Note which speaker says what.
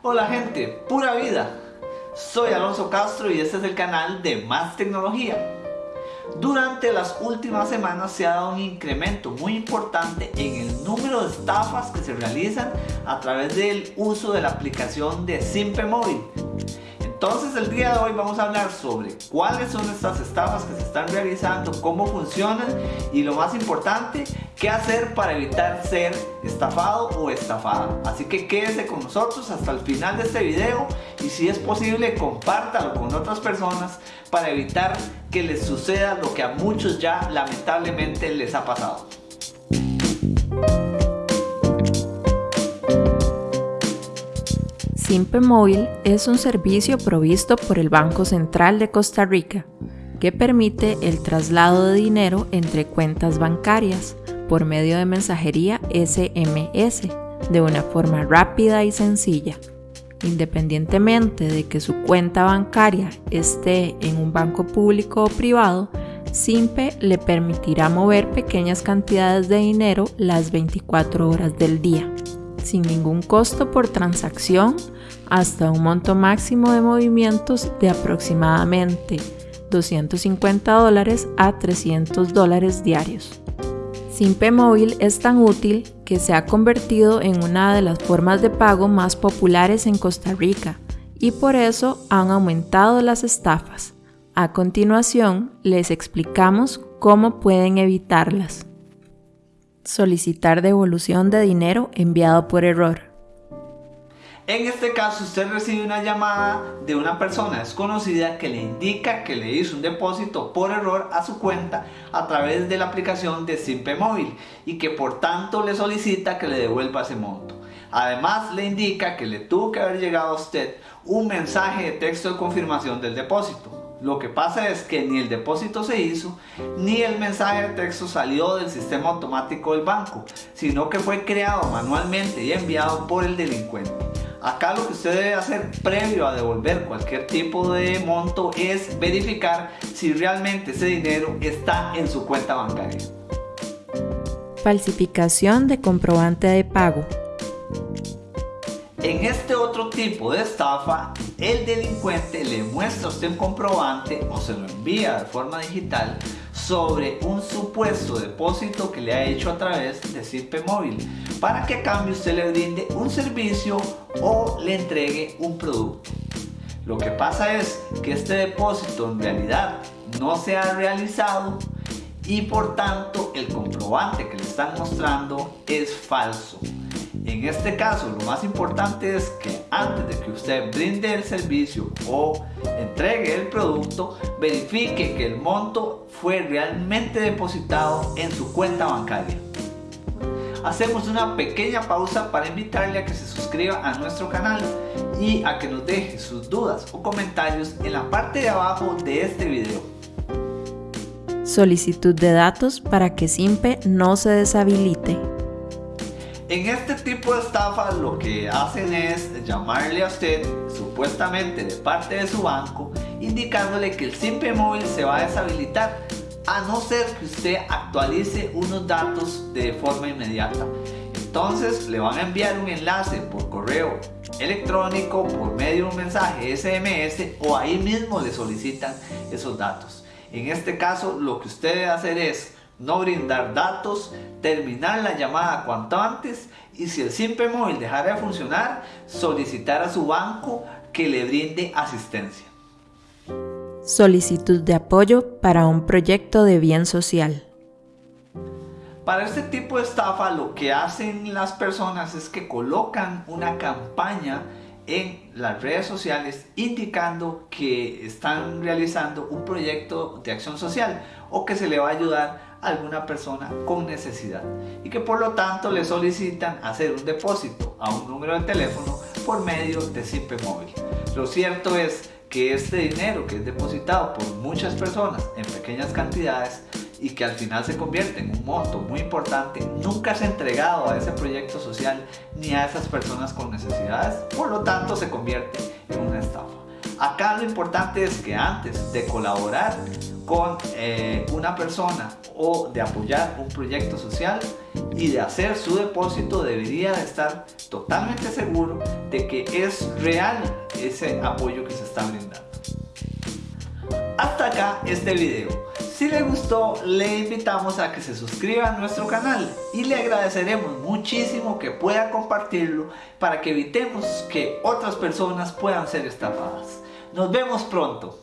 Speaker 1: Hola gente, pura vida. Soy Alonso Castro y este es el canal de Más Tecnología. Durante las últimas semanas se ha dado un incremento muy importante en el número de estafas que se realizan a través del uso de la aplicación de Simpe Móvil. Entonces el día de hoy vamos a hablar sobre cuáles son estas estafas que se están realizando, cómo funcionan y lo más importante, qué hacer para evitar ser estafado o estafada. Así que quédese con nosotros hasta el final de este video y si es posible compártalo con otras personas para evitar que les suceda lo que a muchos ya lamentablemente les ha pasado.
Speaker 2: Simpe Móvil es un servicio provisto por el Banco Central de Costa Rica que permite el traslado de dinero entre cuentas bancarias por medio de mensajería SMS de una forma rápida y sencilla. Independientemente de que su cuenta bancaria esté en un banco público o privado, Simpe le permitirá mover pequeñas cantidades de dinero las 24 horas del día sin ningún costo por transacción hasta un monto máximo de movimientos de aproximadamente 250 dólares a 300 dólares diarios. Simpe Móvil es tan útil que se ha convertido en una de las formas de pago más populares en Costa Rica y por eso han aumentado las estafas. A continuación les explicamos cómo pueden evitarlas. Solicitar devolución de dinero enviado por error.
Speaker 1: En este caso usted recibe una llamada de una persona desconocida que le indica que le hizo un depósito por error a su cuenta a través de la aplicación de Simpe Móvil y que por tanto le solicita que le devuelva ese monto. Además le indica que le tuvo que haber llegado a usted un mensaje de texto de confirmación del depósito. Lo que pasa es que ni el depósito se hizo, ni el mensaje de texto salió del sistema automático del banco, sino que fue creado manualmente y enviado por el delincuente. Acá lo que usted debe hacer previo a devolver cualquier tipo de monto es verificar si realmente ese dinero está en su cuenta bancaria.
Speaker 2: Falsificación de comprobante de pago.
Speaker 1: En este otro tipo de estafa, el delincuente le muestra a usted un comprobante o se lo envía de forma digital sobre un supuesto depósito que le ha hecho a través de Simpe Móvil para que a cambio usted le brinde un servicio o le entregue un producto. Lo que pasa es que este depósito en realidad no se ha realizado y por tanto el comprobante que le están mostrando es falso. En este caso lo más importante es que antes de que usted brinde el servicio o entregue el producto, verifique que el monto fue realmente depositado en su cuenta bancaria. Hacemos una pequeña pausa para invitarle a que se suscriba a nuestro canal y a que nos deje sus dudas o comentarios en la parte de abajo de este video.
Speaker 2: Solicitud de datos para que Simpe no se deshabilite.
Speaker 1: En este tipo de estafa lo que hacen es llamarle a usted supuestamente de parte de su banco indicándole que el Simpe móvil se va a deshabilitar a no ser que usted actualice unos datos de forma inmediata. Entonces le van a enviar un enlace por correo electrónico, por medio de un mensaje SMS o ahí mismo le solicitan esos datos. En este caso lo que usted debe hacer es no brindar datos, terminar la llamada cuanto antes y si el Simpe Móvil dejara de funcionar, solicitar a su banco que le brinde asistencia.
Speaker 2: Solicitud de apoyo para un proyecto de bien social.
Speaker 1: Para este tipo de estafa lo que hacen las personas es que colocan una campaña en las redes sociales indicando que están realizando un proyecto de acción social o que se le va a ayudar alguna persona con necesidad y que por lo tanto le solicitan hacer un depósito a un número de teléfono por medio de Simpe Móvil. Lo cierto es que este dinero que es depositado por muchas personas en pequeñas cantidades y que al final se convierte en un monto muy importante, nunca es entregado a ese proyecto social ni a esas personas con necesidades, por lo tanto se convierte en una estafa. Acá lo importante es que antes de colaborar con eh, una persona o de apoyar un proyecto social, y de hacer su depósito debería de estar totalmente seguro de que es real ese apoyo que se está brindando. Hasta acá este video. Si le gustó, le invitamos a que se suscriba a nuestro canal y le agradeceremos muchísimo que pueda compartirlo para que evitemos que otras personas puedan ser estafadas. Nos vemos pronto.